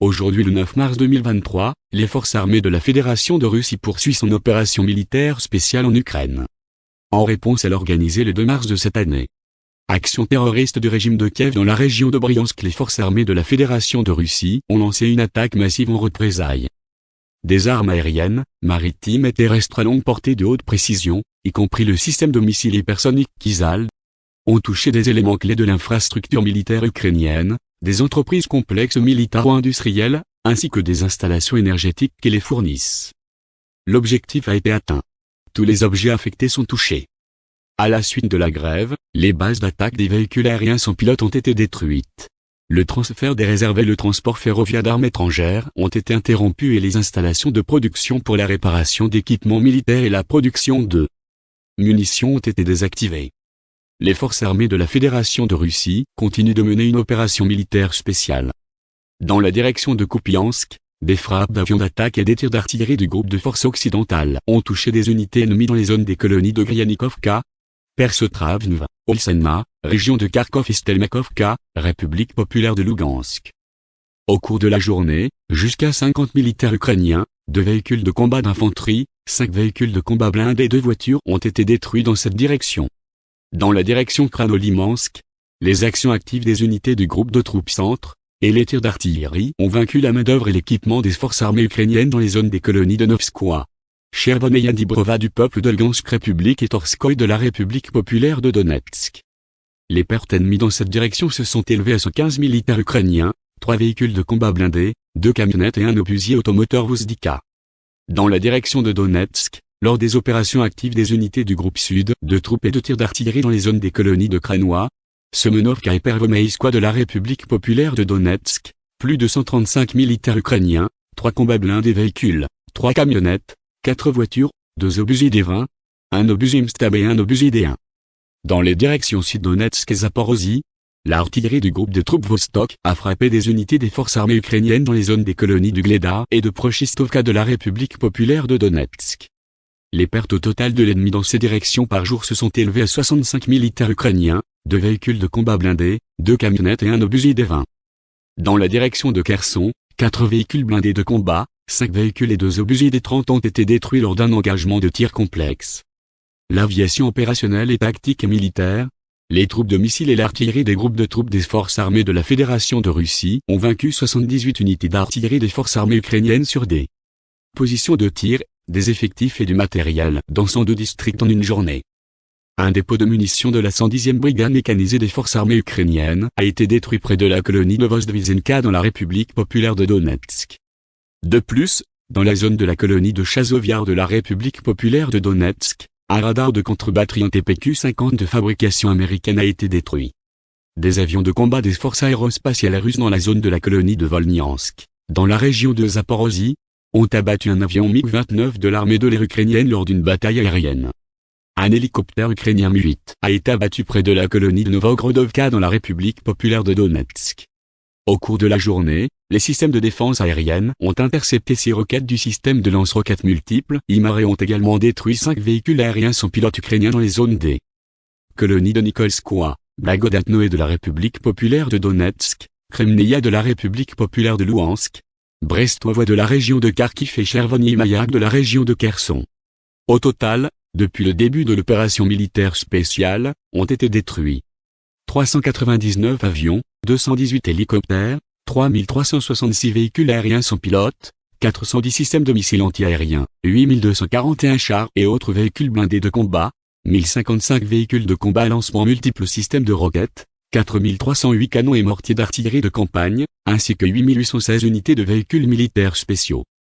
Aujourd'hui le 9 mars 2023, les forces armées de la Fédération de Russie poursuivent son opération militaire spéciale en Ukraine. En réponse à l'organisée le 2 mars de cette année. Action terroriste du régime de Kiev dans la région de Bryansk les forces armées de la Fédération de Russie ont lancé une attaque massive en représailles. Des armes aériennes, maritimes et terrestres à longue portée de haute précision, y compris le système de missiles hypersoniques Kizal, ont touché des éléments clés de l'infrastructure militaire ukrainienne, des entreprises complexes militaro-industrielles, ainsi que des installations énergétiques qui les fournissent. L'objectif a été atteint. Tous les objets affectés sont touchés. À la suite de la grève, les bases d'attaque des véhicules aériens sans pilote ont été détruites. Le transfert des réserves et le transport ferroviaire d'armes étrangères ont été interrompus et les installations de production pour la réparation d'équipements militaires et la production de munitions ont été désactivées les forces armées de la Fédération de Russie continuent de mener une opération militaire spéciale. Dans la direction de Kupiansk, des frappes d'avions d'attaque et des tirs d'artillerie du groupe de forces occidentales ont touché des unités ennemies dans les zones des colonies de Gryanikovka, Persotravnva, Olsenma, région de Kharkov et Stelmakovka, République populaire de Lugansk. Au cours de la journée, jusqu'à 50 militaires ukrainiens, deux véhicules de combat d'infanterie, cinq véhicules de combat blindés et deux voitures ont été détruits dans cette direction. Dans la direction Kranolimansk, les actions actives des unités du groupe de troupes centre, et les tirs d'artillerie ont vaincu la main-d'œuvre et l'équipement des forces armées ukrainiennes dans les zones des colonies de Novskoye, Chervon et Yadibrova du peuple de République et Torskoy de la République populaire de Donetsk. Les pertes ennemies dans cette direction se sont élevées à 115 militaires ukrainiens, trois véhicules de combat blindés, deux camionnettes et un obusier automoteur Vuzdika. Dans la direction de Donetsk, lors des opérations actives des unités du groupe Sud, de troupes et de tirs d'artillerie dans les zones des colonies de Kranois, Semenovka et Pervomeiskoye de la République populaire de Donetsk, plus de 135 militaires ukrainiens, 3 combats blindés véhicules, 3 camionnettes, 4 voitures, 2 obusiers D20, un obusier Mstab et un obusier D1. Dans les directions Sud-Donetsk et Zaporozhye, l'artillerie du groupe de troupes Vostok a frappé des unités des forces armées ukrainiennes dans les zones des colonies du Gleda et de Prochistovka de la République populaire de Donetsk. Les pertes au total de l'ennemi dans ces directions par jour se sont élevées à 65 militaires ukrainiens, deux véhicules de combat blindés, deux camionnettes et un obusier des 20. Dans la direction de Kherson, quatre véhicules blindés de combat, cinq véhicules et deux obusiers des 30 ont été détruits lors d'un engagement de tir complexe. L'aviation opérationnelle et tactique et militaire, les troupes de missiles et l'artillerie des groupes de troupes des forces armées de la Fédération de Russie ont vaincu 78 unités d'artillerie des forces armées ukrainiennes sur des positions de tir des effectifs et du matériel dans 102 districts en une journée. Un dépôt de munitions de la 110e brigade mécanisée des forces armées ukrainiennes a été détruit près de la colonie de Vozdvizenka dans la République populaire de Donetsk. De plus, dans la zone de la colonie de Chazoviar de la République populaire de Donetsk, un radar de contre-batterie TPQ-50 de fabrication américaine a été détruit. Des avions de combat des forces aérospatiales russes dans la zone de la colonie de Volnyansk, dans la région de Zaporozhye, ont abattu un avion MiG-29 de l'armée de l'air ukrainienne lors d'une bataille aérienne. Un hélicoptère ukrainien Mi-8 a été abattu près de la colonie de Novogrodovka dans la République populaire de Donetsk. Au cours de la journée, les systèmes de défense aérienne ont intercepté six roquettes du système de lance-roquettes multiples. IMAR et ont également détruit cinq véhicules aériens sans pilote ukrainiens dans les zones des colonies de Nikolskoye, Blagodatnoe de la République populaire de Donetsk, Kremnaya de la République populaire de Louhansk, Brestois de la région de Kharkiv et chervony Mayak de la région de Kherson. Au total, depuis le début de l'opération militaire spéciale, ont été détruits 399 avions, 218 hélicoptères, 3366 véhicules aériens sans pilote, 410 systèmes de missiles antiaériens, 8241 chars et autres véhicules blindés de combat, 1055 véhicules de combat à lancement multiples systèmes de roquettes, 4308 canons et mortiers d'artillerie de campagne, ainsi que 8816 unités de véhicules militaires spéciaux.